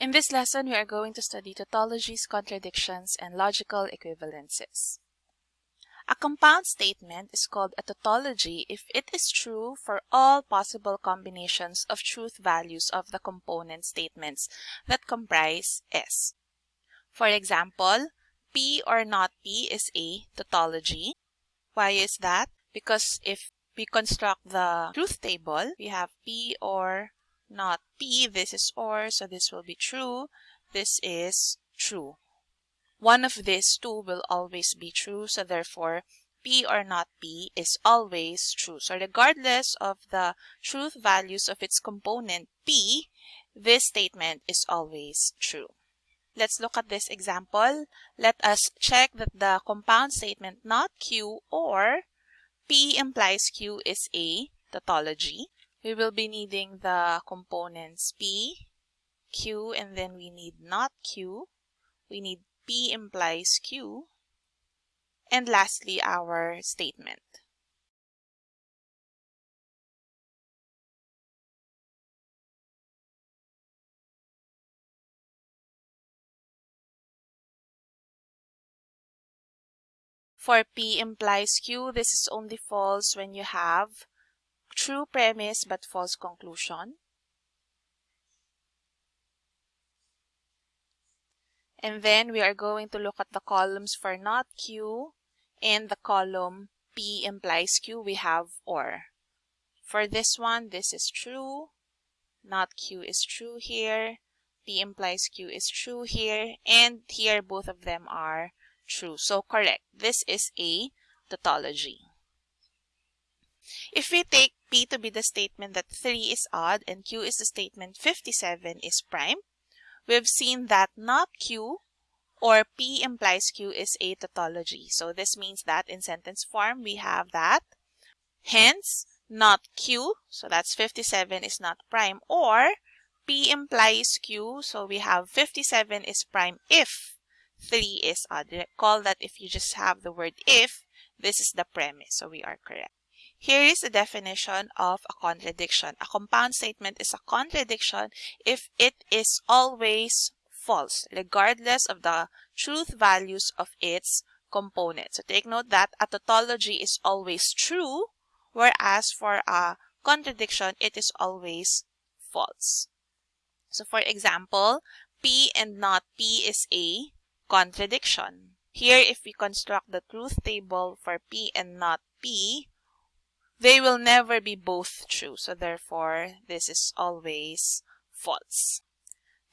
In this lesson, we are going to study tautologies, contradictions, and logical equivalences. A compound statement is called a tautology if it is true for all possible combinations of truth values of the component statements that comprise S. For example, P or not P is a tautology. Why is that? Because if we construct the truth table, we have P or not P. This is OR, so this will be true. This is true. One of these two will always be true, so therefore P or not P is always true. So regardless of the truth values of its component P, this statement is always true. Let's look at this example. Let us check that the compound statement not Q or P implies Q is a tautology. We will be needing the components P, Q, and then we need not Q. We need P implies Q. And lastly, our statement. For P implies Q, this is only false when you have true premise but false conclusion. And then we are going to look at the columns for not Q and the column P implies Q, we have OR. For this one, this is true. Not Q is true here. P implies Q is true here. And here, both of them are true. So correct. This is a tautology. If we take P to be the statement that 3 is odd and Q is the statement 57 is prime, we've seen that not Q or P implies Q is a tautology. So this means that in sentence form, we have that. Hence, not Q, so that's 57 is not prime, or P implies Q, so we have 57 is prime if 3 is odd. Recall that if you just have the word if, this is the premise, so we are correct. Here is the definition of a contradiction. A compound statement is a contradiction if it is always false, regardless of the truth values of its components. So take note that a tautology is always true, whereas for a contradiction, it is always false. So for example, P and not P is a contradiction. Here, if we construct the truth table for P and not P, they will never be both true. So therefore, this is always false.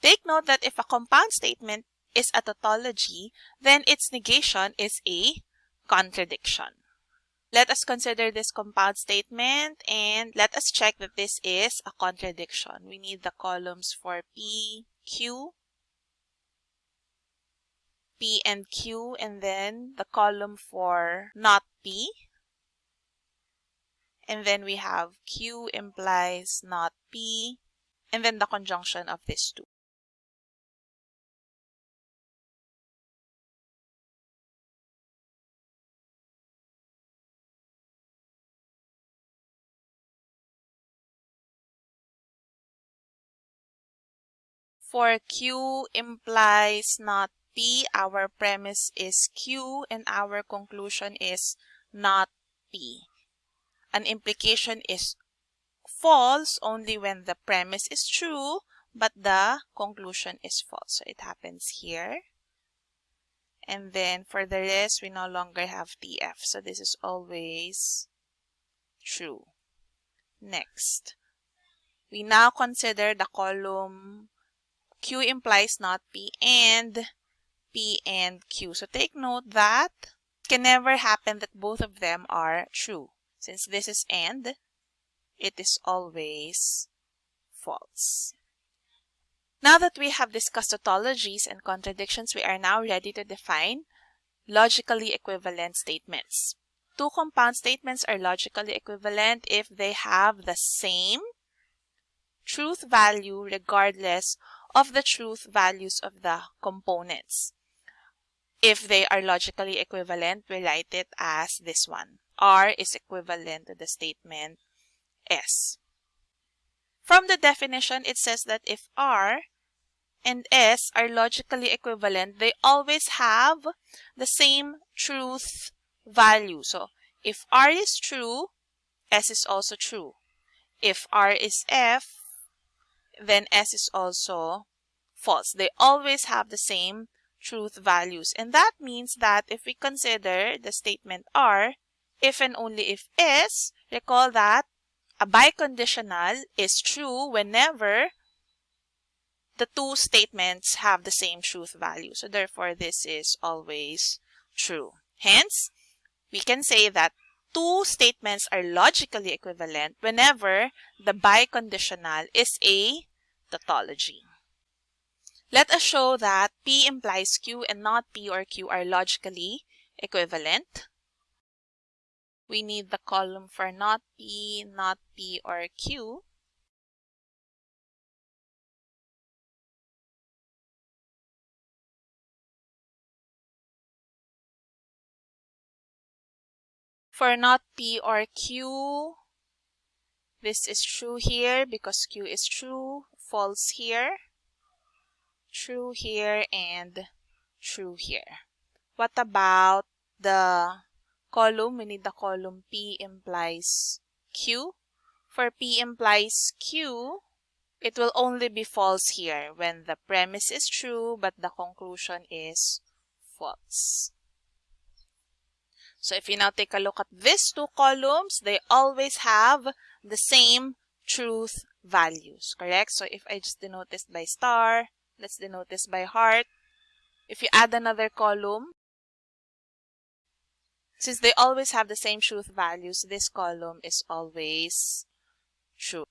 Take note that if a compound statement is a tautology, then its negation is a contradiction. Let us consider this compound statement and let us check that this is a contradiction. We need the columns for P, Q, P and Q, and then the column for not P. And then we have Q implies not P, and then the conjunction of these two. For Q implies not P, our premise is Q and our conclusion is not P. An implication is false only when the premise is true but the conclusion is false. So it happens here. And then for the rest, we no longer have TF. So this is always true. Next, we now consider the column Q implies not P and P and Q. So take note that it can never happen that both of them are true. Since this is AND, it is always false. Now that we have discussed tautologies and contradictions, we are now ready to define logically equivalent statements. Two compound statements are logically equivalent if they have the same truth value regardless of the truth values of the components. If they are logically equivalent, we write it as this one. R is equivalent to the statement S. From the definition, it says that if R and S are logically equivalent, they always have the same truth value. So if R is true, S is also true. If R is F, then S is also false. They always have the same truth values. And that means that if we consider the statement R, if and only if is, recall that a biconditional is true whenever the two statements have the same truth value. So therefore, this is always true. Hence, we can say that two statements are logically equivalent whenever the biconditional is a tautology. Let us show that P implies Q and not P or Q are logically equivalent. We need the column for not P, not P, or Q. For not P or Q, this is true here because Q is true, false here true here and true here. What about the column? We need the column P implies Q. For P implies Q, it will only be false here when the premise is true but the conclusion is false. So if you now take a look at these two columns, they always have the same truth values, correct? So if I just denote this by star, Let's denote this by heart. If you add another column, since they always have the same truth values, this column is always true.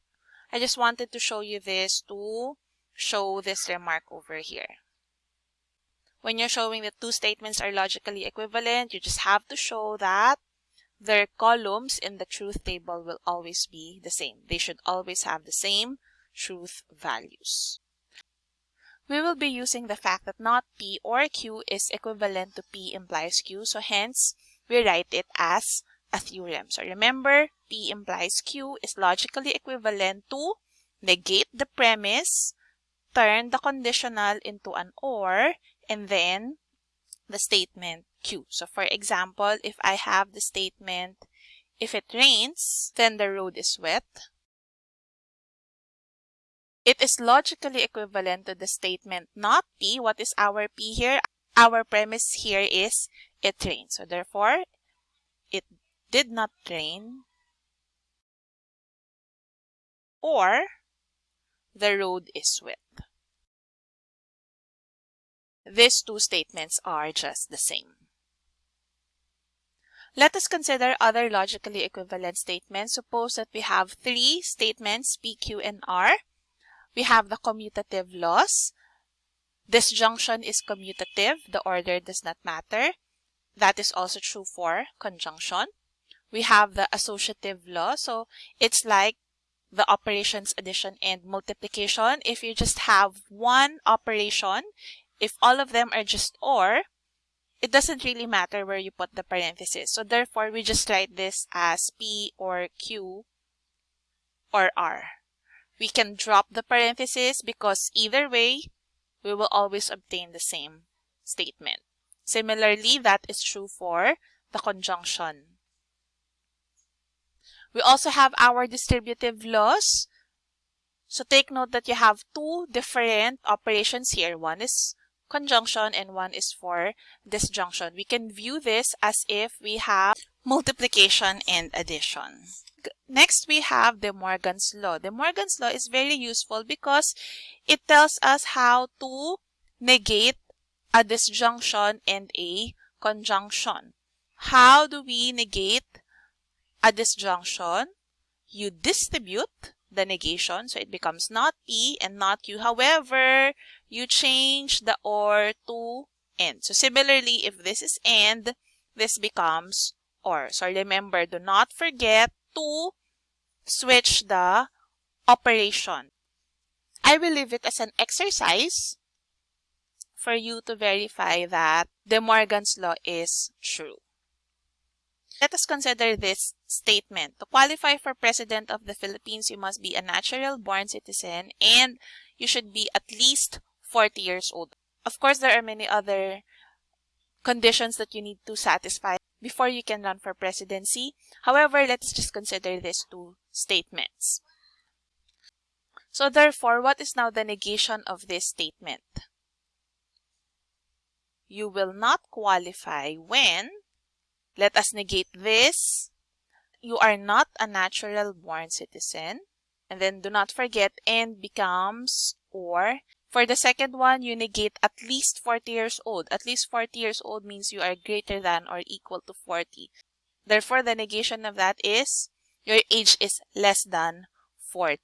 I just wanted to show you this to show this remark over here. When you're showing that two statements are logically equivalent, you just have to show that their columns in the truth table will always be the same. They should always have the same truth values we will be using the fact that not P or Q is equivalent to P implies Q. So hence, we write it as a theorem. So remember, P implies Q is logically equivalent to negate the premise, turn the conditional into an OR, and then the statement Q. So for example, if I have the statement, if it rains, then the road is wet. It is logically equivalent to the statement not P. What is our P here? Our premise here is it rained. So therefore, it did not rain or the road is wet. These two statements are just the same. Let us consider other logically equivalent statements. Suppose that we have three statements, P, Q, and R we have the commutative laws. Disjunction is commutative. The order does not matter. That is also true for conjunction. We have the associative law. So it's like the operations addition and multiplication. If you just have one operation, if all of them are just OR, it doesn't really matter where you put the parenthesis. So therefore, we just write this as P or Q or R. We can drop the parenthesis because either way, we will always obtain the same statement. Similarly, that is true for the conjunction. We also have our distributive laws. So take note that you have two different operations here. One is conjunction and one is for disjunction. We can view this as if we have multiplication and addition next we have De Morgan's law. De Morgan's law is very useful because it tells us how to negate a disjunction and a conjunction. How do we negate a disjunction? You distribute the negation, so it becomes not P and not Q. However, you change the OR to AND. So similarly, if this is AND, this becomes OR. So remember, do not forget to switch the operation. I will leave it as an exercise for you to verify that De Morgan's law is true. Let us consider this statement. To qualify for President of the Philippines, you must be a natural born citizen and you should be at least 40 years old. Of course, there are many other conditions that you need to satisfy before you can run for presidency. However, let's just consider these two statements. So therefore, what is now the negation of this statement? You will not qualify when, let us negate this, you are not a natural born citizen. And then do not forget and becomes or. For the second one, you negate at least 40 years old. At least 40 years old means you are greater than or equal to 40. Therefore, the negation of that is your age is less than 40.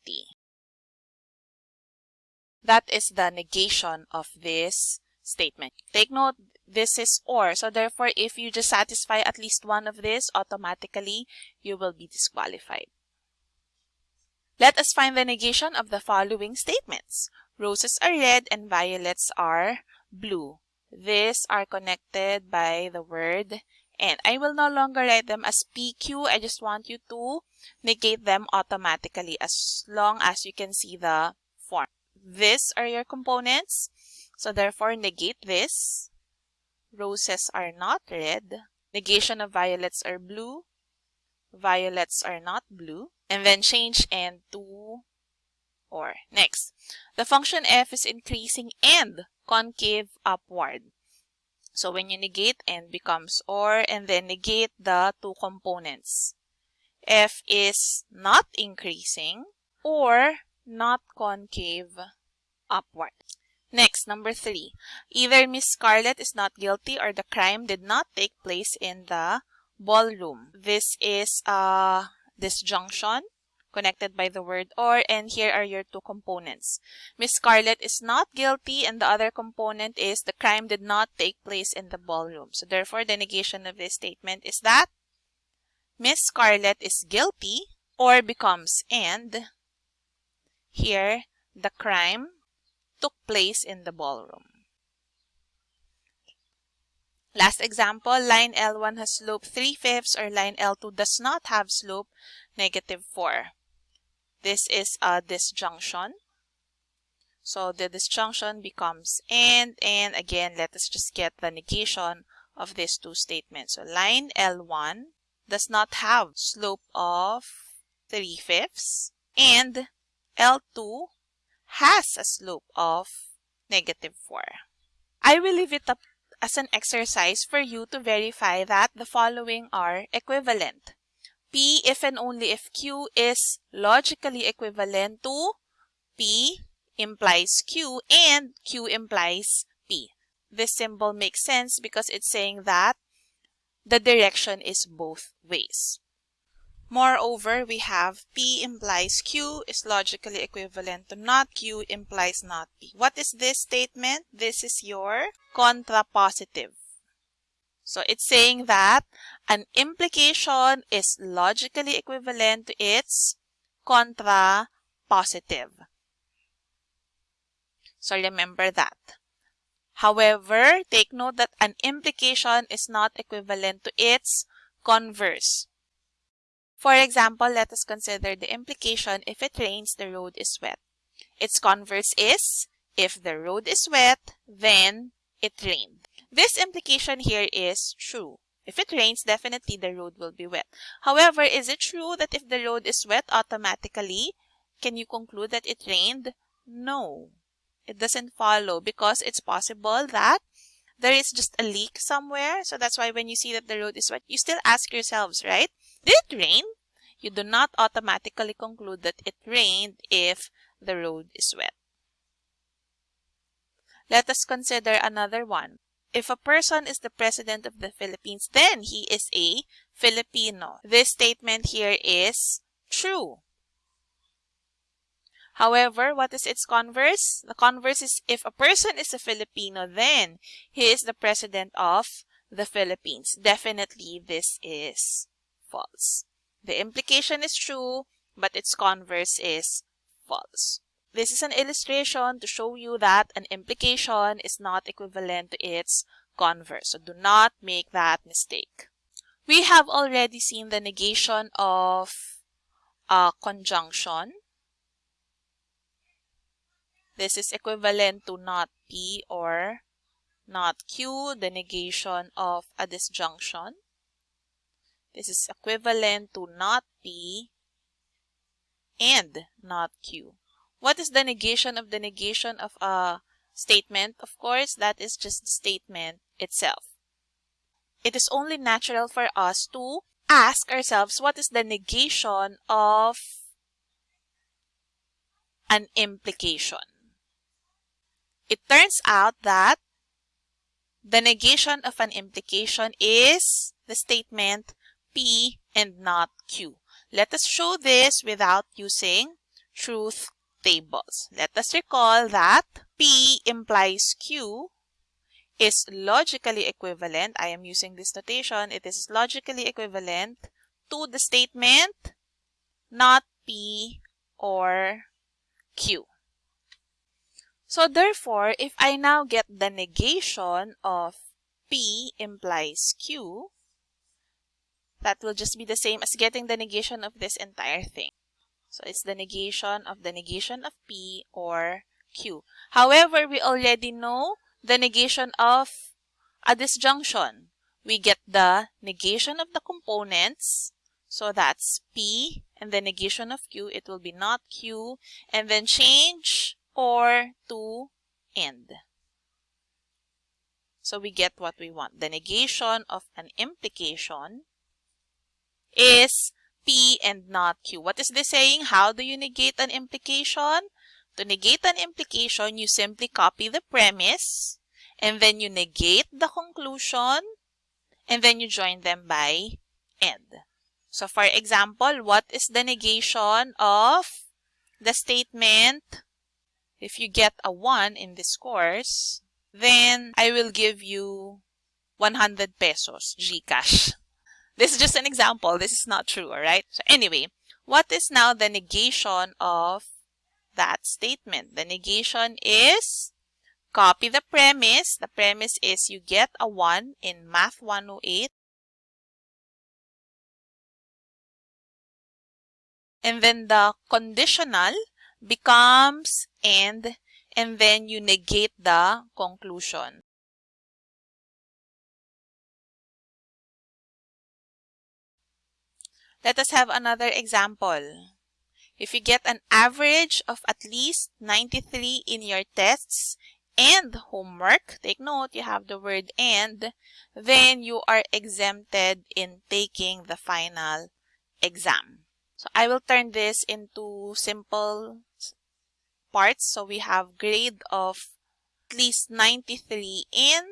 That is the negation of this statement. Take note, this is or. So therefore, if you just satisfy at least one of this, automatically you will be disqualified. Let us find the negation of the following statements. Roses are red and violets are blue. These are connected by the word and. I will no longer write them as PQ. I just want you to negate them automatically as long as you can see the form. These are your components. So therefore, negate this. Roses are not red. Negation of violets are blue. Violets are not blue. And then change and to or. Next, the function f is increasing and concave upward. So when you negate and becomes or and then negate the two components. f is not increasing or not concave upward. Next, number three. Either Miss Scarlett is not guilty or the crime did not take place in the ballroom. This is a disjunction connected by the word or and here are your two components. Miss Scarlett is not guilty and the other component is the crime did not take place in the ballroom. So therefore the negation of this statement is that Miss Scarlett is guilty or becomes and here the crime took place in the ballroom. Last example, line L1 has slope 3 fifths or line L2 does not have slope negative 4. This is a disjunction. So the disjunction becomes and, and again, let us just get the negation of these two statements. So line L1 does not have slope of 3 fifths and L2 has a slope of negative 4. I will leave it up as an exercise for you to verify that the following are equivalent. P if and only if Q is logically equivalent to P implies Q and Q implies P. This symbol makes sense because it's saying that the direction is both ways. Moreover, we have P implies Q is logically equivalent to not Q implies not P. What is this statement? This is your contrapositive. So it's saying that an implication is logically equivalent to its contrapositive. So remember that. However, take note that an implication is not equivalent to its converse. For example, let us consider the implication if it rains, the road is wet. Its converse is, if the road is wet, then it rained. This implication here is true. If it rains, definitely the road will be wet. However, is it true that if the road is wet automatically, can you conclude that it rained? No, it doesn't follow because it's possible that there is just a leak somewhere. So that's why when you see that the road is wet, you still ask yourselves, right? Did rain? You do not automatically conclude that it rained if the road is wet. Let us consider another one. If a person is the president of the Philippines, then he is a Filipino. This statement here is true. However, what is its converse? The converse is if a person is a Filipino, then he is the president of the Philippines. Definitely this is false. The implication is true, but its converse is false. This is an illustration to show you that an implication is not equivalent to its converse. So do not make that mistake. We have already seen the negation of a conjunction. This is equivalent to not P or not Q, the negation of a disjunction. This is equivalent to not P and not Q. What is the negation of the negation of a statement? Of course, that is just the statement itself. It is only natural for us to ask ourselves what is the negation of an implication. It turns out that the negation of an implication is the statement P and not Q. Let us show this without using truth tables. Let us recall that P implies Q is logically equivalent. I am using this notation. It is logically equivalent to the statement not P or Q. So therefore, if I now get the negation of P implies Q, that will just be the same as getting the negation of this entire thing. So it's the negation of the negation of P or Q. However, we already know the negation of a disjunction. We get the negation of the components. So that's P and the negation of Q. It will be not Q. And then change or to end. So we get what we want. The negation of an implication is P and not Q. What is this saying? How do you negate an implication? To negate an implication, you simply copy the premise and then you negate the conclusion and then you join them by and. So for example, what is the negation of the statement? If you get a 1 in this course, then I will give you 100 pesos GCash. This is just an example. This is not true, alright? So anyway, what is now the negation of that statement? The negation is copy the premise. The premise is you get a 1 in Math 108. And then the conditional becomes and and then you negate the conclusion. Let us have another example. If you get an average of at least 93 in your tests and homework, take note you have the word and, then you are exempted in taking the final exam. So I will turn this into simple parts. So we have grade of at least 93 in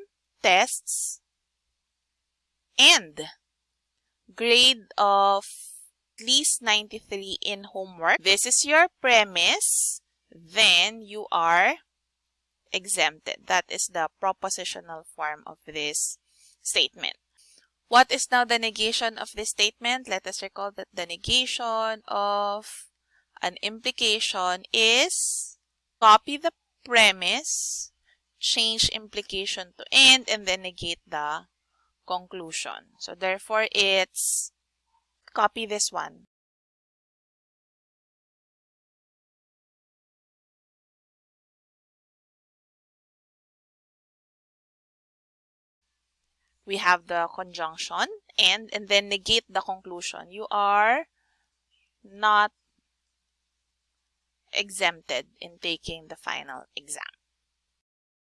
tests and grade of at least 93 in homework. This is your premise. Then you are exempted. That is the propositional form of this statement. What is now the negation of this statement? Let us recall that the negation of an implication is copy the premise, change implication to end, and then negate the conclusion. So therefore, it's copy this one. We have the conjunction and, and then negate the conclusion. You are not exempted in taking the final exam.